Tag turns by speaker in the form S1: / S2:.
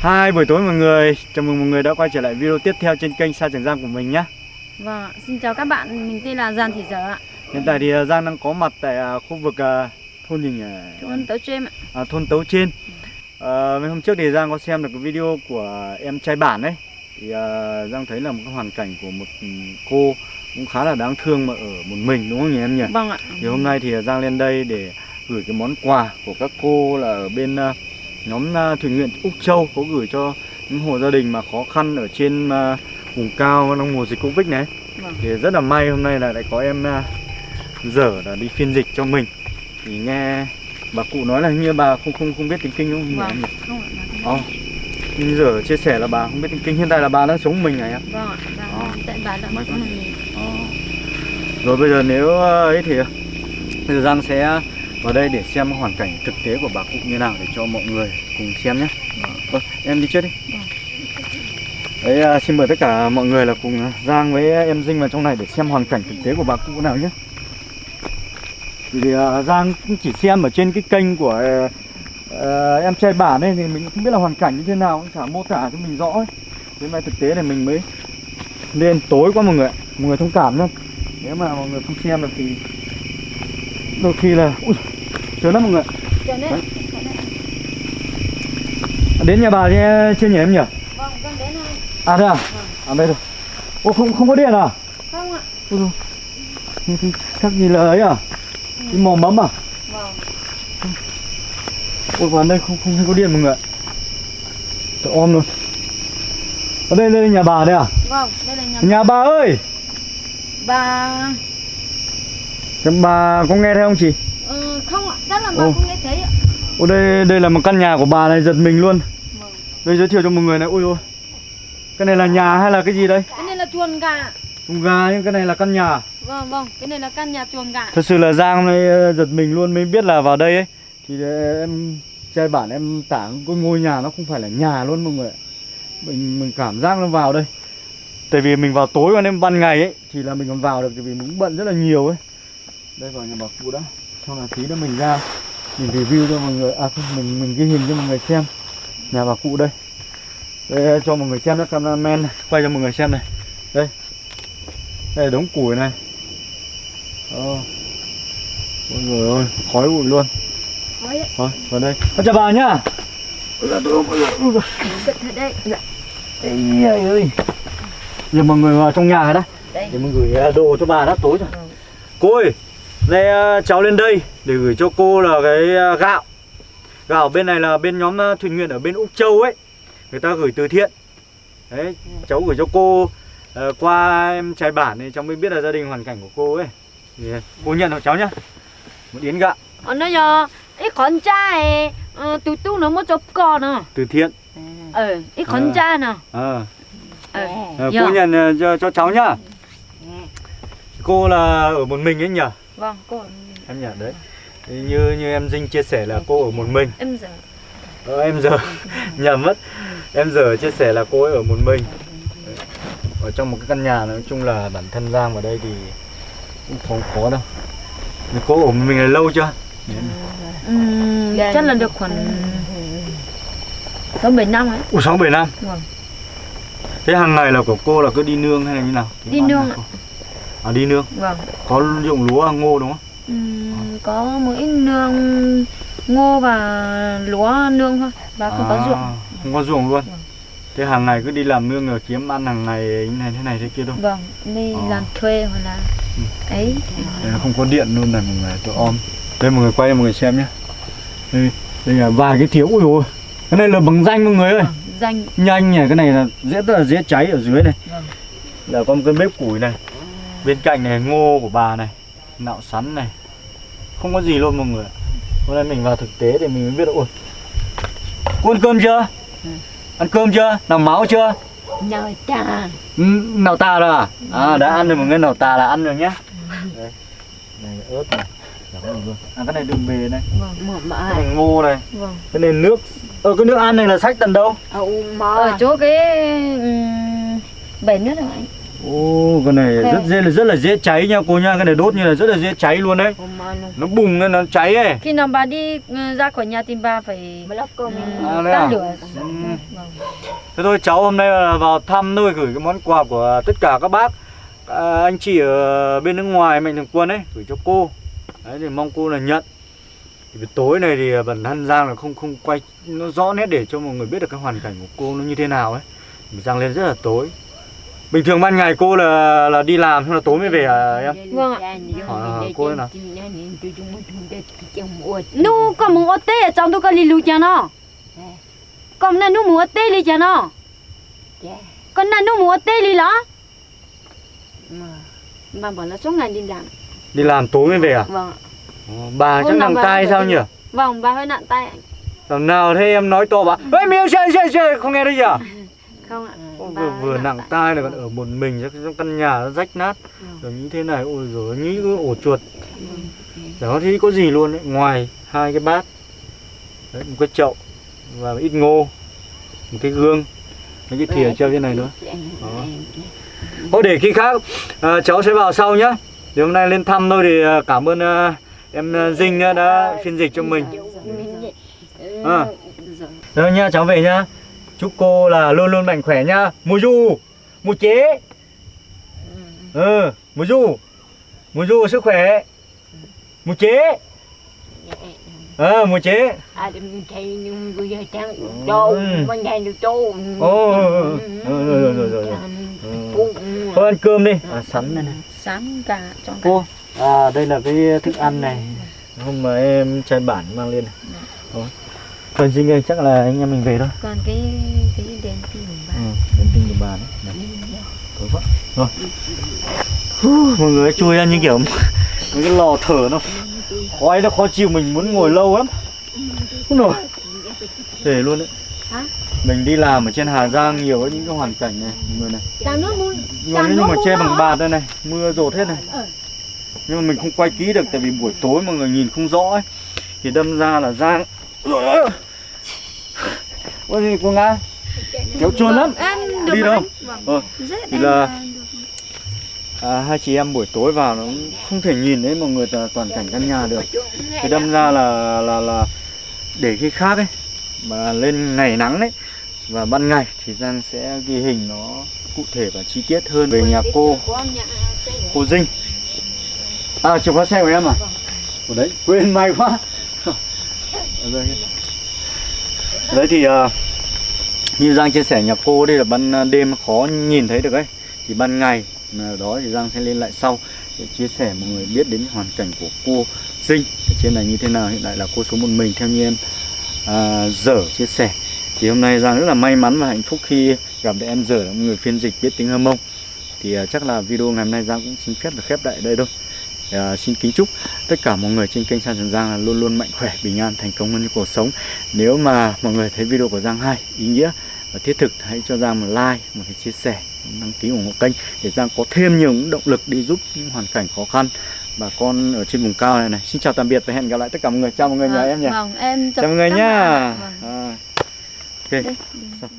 S1: Hai buổi tối mọi người, chào mừng mọi người đã quay trở lại video tiếp theo trên kênh Sa Trường Giang của mình nhé.
S2: Vâng, xin chào các bạn, mình tên là Giàn Thị Dở ạ.
S1: Hiện tại thì à, Giang đang có mặt tại à, khu vực à, thôn gì nhỉ?
S2: Thôn Tấu Trêm ạ.
S1: À, thôn Tấu Trên à, Mấy hôm trước thì Giang có xem được cái video của em trai bản ấy. Thì à, Giang thấy là một cái hoàn cảnh của một ừ, cô cũng khá là đáng thương mà ở một mình đúng không nhỉ em nhỉ?
S2: Vâng ạ.
S1: Thì hôm nay thì Giang lên đây để gửi cái món quà của các cô là ở bên à, nhóm à, thuyền nguyện Úc Châu có gửi cho những hộ gia đình mà khó khăn ở trên à, vùng cao trong mùa dịch Covid này.
S2: Vâng.
S1: Thì rất là may hôm nay là lại có em à, dở là đi phiên dịch cho mình. Thì nghe bà cụ nói là như bà không không không biết tiếng Kinh không?
S2: Vâng, không ạ
S1: Ồ. Nhưng giờ chia sẻ là bà không biết tiếng Kinh hiện tại là bà đang sống mình này ạ.
S2: Vâng ạ,
S1: Ờ.
S2: vâng, tại bà đã mình
S1: Ờ. Rồi bây giờ nếu ờ, ấy thì giờ Giang sẽ vào đây để xem hoàn cảnh thực tế của bà cụ như nào để cho mọi người cùng xem nhé. Vâng, em đi trước đi.
S2: Vâng.
S1: Đấy, à, xin mời tất cả mọi người là cùng Giang với em Dinh vào trong này để xem hoàn cảnh thực tế của bà cụ nào nhé. Vì à, Giang cũng chỉ xem ở trên cái kênh của ờ, em trai bản ấy thì mình cũng không biết là hoàn cảnh như thế nào, cũng chả mô tả cho mình rõ ấy. Thế mà thực tế này mình mới lên tối quá mọi người. Mọi người thông cảm nhá. Nếu mà mọi người không xem được thì đôi khi là ui sớm lắm mọi người. Đấy. Đến nhà bà chưa, chưa nhỉ em nhỉ?
S2: vâng, con đến thôi
S1: À đây à? À đây rồi. Ô không không có điện à?
S2: Không ạ
S1: dồi. Thế thì Chắc gì là ấy à? Cái mò mẫm à?
S2: Vâng,
S1: Ôi vào đây không không thấy có điện mọi người ạ. Trời om luôn. Ở đây đây là nhà bà đây à?
S2: vâng, đây là nhà
S1: Nhà bà ơi!
S2: bà
S1: Thế bà có nghe thấy không chị?
S2: ờ, Không ạ, chắc là bà
S1: Ồ.
S2: không nghe thấy ạ
S1: Ô đây đây là một căn nhà của bà này giật mình luôn.
S2: Vâng
S1: Đây giới thiệu cho mọi người này. Ui ôi. Cái này là nhà hay là cái gì đây?
S2: Cái này là chuồng gà
S1: Con gà nhưng cái này là căn nhà.
S2: Vâng, vâng, cái này là căn nhà chuồng gà
S1: Thật sự là Giang nay ờ, giật mình luôn mới biết là vào đây ấy Thì ờ, em trai bản em tả cái ngôi nhà nó không phải là nhà luôn mọi người ạ Mình mình cảm giác nó vào đây Tại vì mình vào tối còn em ban ngày ấy Thì là mình còn vào được tại vì mình cũng bận rất là nhiều ấy Đây vào nhà bà cụ đã. Xong là tí nữa mình ra Mình review cho mọi người. À không, mình mình ghi hình cho mọi người xem. Nhà bà cụ đây. Đây cho mọi người xem đó cameraman này. Quay cho mọi người xem này. Đây. Đây là đống củi này. Đó. Ôi người ơi, khói bụi luôn.
S2: Thôi
S1: vào đây. Con chào bà nhá.
S2: Đây
S1: Ây ơi ơi. Giờ mọi người vào trong nhà rồi đó
S2: Đây.
S1: Để mình gửi ờ, đồ cho bà đã tối rồi.
S2: Ừ.
S1: Cô ơi Đây ờ, cháu lên đây Để gửi cho cô là cái ờ, gạo. Gạo bên này là bên nhóm ờ, thuyền nguyện ở bên Úc Châu ấy. Người ta gửi từ thiện. Đấy, cháu gửi cho cô ờ, Qua em trai bản thì cháu mới biết là gia đình hoàn cảnh của cô ấy. Thì, Cô nhận hộ cháu nhá. Một yến gạo.
S2: Ờ, nó giờ ít con trai tụi tôi nó muốn chụp con à?
S1: Từ thiện.
S2: Ờ ít con trai nè.
S1: Ờ.
S2: Dạ.
S1: cô nhận cho, cho cháu nhá. Cô là ở một mình ấy nhỉ
S2: vâng cô
S1: em nhỉ đấy. Thì như như em dinh chia sẻ là cô ở một mình.
S2: Em giờ.
S1: Ờ, em giờ. Nhầm mất. Em giờ chia sẻ là cô ấy ở một mình. Đấy. ở trong một cái căn nhà nói chung là bản thân giang vào đây thì cũng không khó đâu. Nhưng cô ở một mình là lâu chưa?
S2: Ừm, chắc là được khoảng sáu bảy năm ấy.
S1: Ủa sáu bảy năm?
S2: Vâng.
S1: Thế hàng ngày là của cô là cứ đi nương hay là như nào?
S2: Đi nương ạ.
S1: À đi nương
S2: vâng
S1: có dụng lúa ngô đúng không
S2: Ừm, có một ít nương ngô và lúa nương thôi và không có
S1: À,
S2: ruộng
S1: Không có ruộng luôn.
S2: Vâng.
S1: Thế hàng ngày cứ đi làm nương rồi kiếm ăn hàng ngày như này thế này thế kia thôi.
S2: vâng đi
S1: Ờ.
S2: làm thuê hoặc là
S1: Ừ.
S2: ấy
S1: Đây là không có điện luôn này mọi người, tôi om. Đây mọi người quay mọi người xem nhé. Đây, đây là vài cái thiếu ui ôi. Cái này là bằng danh mọi người ơi.
S2: vâng, danh
S1: Nhanh nhỉ, cái này là dễ rất là dễ cháy ở dưới này.
S2: vâng
S1: Là có một cái bếp củi này. Bên cạnh này ngô của bà này, nạo sắn này. Không có gì luôn mọi người. ạ. Hôm nay mình vào thực tế để mình mới biết được ôi. Cô ăn cơm chưa?
S2: Ừ.
S1: Ăn cơm chưa? Làm máu chưa?
S2: nhờ cha
S1: Ừ, Nào tà rồi à? À đã ăn rồi mọi người, nào tà là ăn rồi nhá Đây Này ớt này À cái này đường bề này
S2: vâng
S1: Cái
S2: mãi
S1: này ngô này
S2: vâng
S1: Cái này nước Ờ cái nước ăn này là sách tận đâu?
S2: ở chỗ cái bể nước rồi anh
S1: Ô, cái này
S2: Thế.
S1: rất dễ là rất là dễ cháy nha cô nha, cái này đốt như là rất là dễ cháy luôn đấy.
S3: nó
S1: bùng lên nó cháy ấy.
S2: khi nào bà đi ừ, ra khỏi nhà thì bà phải ừ,
S1: À,
S2: tắt
S1: à?
S2: lửa
S1: Ừ. Thế thôi cháu hôm nay là vào thăm thôi gửi cái món quà của tất cả các bác à, anh chị ở bên nước ngoài mạnh thường quân ấy gửi cho cô. Đấy thì mong cô là nhận. Thì tối này thì bản thân Giang là không không quay nó rõ nét để cho mọi người biết được cái hoàn cảnh của cô nó như thế nào ấy. Giang lên rất là tối. Bình thường ban ngày cô là là đi làm hay là tối mới về à em?
S2: Vâng ạ.
S1: À, cô ấy nào?
S2: nu có muốn ở tê ở trong tôi có đi lưu cho nó còn là nu muốn ở tê đi cho nó còn là nu muốn ở tê đi đó bà bảo là suốt ngày đi làm
S1: Đi làm tối mới về à?
S2: vâng ạ.
S1: Bà chắc nặng
S2: phải
S1: sao nhỉ?
S2: vâng bà hơi nặng tay ạ.
S1: Lần nào thấy em nói to bà Ê miêu chơi chơi chơi không nghe thấy gì à?
S2: Không ạ? Bà
S1: vừa vừa nặng tai lại còn ở một mình trong căn nhà nó rách nát. Rồi như thế này ôi rồi nghĩ ổ chuột. Đó thì có gì luôn đấy ngoài hai cái bát đấy, một cái chậu và ít ngô một cái gương mấy cái thìa treo trên này nữa. thôi để khi khác à, cháu sẽ vào sau nhá. Thì hôm nay lên thăm thôi thì à, cảm ơn à, em à, Dinh đã, đã phiên dịch cho mình. À. rồi nha cháu về nhá chúc cô là luôn luôn mạnh khỏe nhá. Mùa du mùa chế. Ừ. Mùa du. Mùa du sức khỏe. Mùa chế. Ờ mùa chế.
S3: À nhưng bây giờ
S1: Ừ.
S3: mà nhà được đâu
S1: Ồ, ừ, ừ, ừ, rồi, rồi, rồi, rồi, rồi. Ừ. thôi ăn cơm đi. À, sắn này này.
S2: Sáng cả cả.
S1: Cô à đây là cái thức ăn này. Hôm mà em trai bản mang lên này. Đó. Còn Dinh ơi chắc là anh em mình về thôi.
S2: Còn cái cái đèn pin của bà
S1: Ừ, đến tình của bà đấy. đấy. Tối quá. Rồi. Mọi người chui ra như kiểu mấy cái lò thở nó khói nó khó chịu mình muốn ngồi lâu lắm. Không nổi. Để luôn đấy.
S2: Hả?
S1: Mình đi làm ở trên Hà Giang nhiều những cái hoàn cảnh này, mọi người này. Mà, nhưng mà che bằng bạt đây này, mưa rột hết này. Nhưng mà mình không quay kỹ được tại vì buổi tối mọi người nhìn không rõ ấy. Thì đâm ra là Giang Ôi gì cô Nga Kéo chuồn lắm
S2: được
S1: Đi đâu?
S2: Vâng.
S1: Ờ, thì
S2: em
S1: là-
S2: là
S1: à, hai chị em buổi tối vào nó cũng không thể nhìn thấy mọi người toàn, cảnh căn nhà được. Thì đâm ra là là là để khi khác ấy mà lên ngày nắng đấy và ban ngày thì Giang sẽ ghi hình nó cụ thể và chi tiết hơn về nhà cô. Cô Dinh. À chìa khóa xe của em à? Của đấy quên may quá. Đấy thì à, như Giang chia sẻ nhà cô đây là ban à, đêm khó nhìn thấy được ấy. Thì ban ngày nào đó thì Giang sẽ lên lại sau để chia sẻ mọi người biết đến hoàn cảnh của cô Dinh. Ở trên này như thế nào hiện tại là cô sống một mình theo như em à, dở chia sẻ. Thì hôm nay Giang rất là may mắn và hạnh phúc khi gặp được em dở là một người phiên dịch biết tiếng hâm Mông. Thì à, chắc là video ngày hôm nay Giang cũng xin phép được khép lại đây thôi à, xin kính chúc tất cả mọi người trên kênh San Trần Giang là luôn luôn mạnh khỏe bình an thành công hơn trong cuộc sống nếu mà mọi người thấy video của Giang hay ý nghĩa và thiết thực hãy cho Giang một like một cái chia sẻ đăng ký ủng hộ kênh để Giang có thêm nhiều động lực đi giúp những hoàn cảnh khó khăn bà con ở trên vùng cao này này xin chào tạm biệt và hẹn gặp lại tất cả mọi người chào mọi người nhé
S2: Vâng,
S1: em nhỉ
S2: Vâng, em chào
S1: mọi người nhá.
S2: Vâng.
S1: à. ok
S2: Đây,
S1: Sao?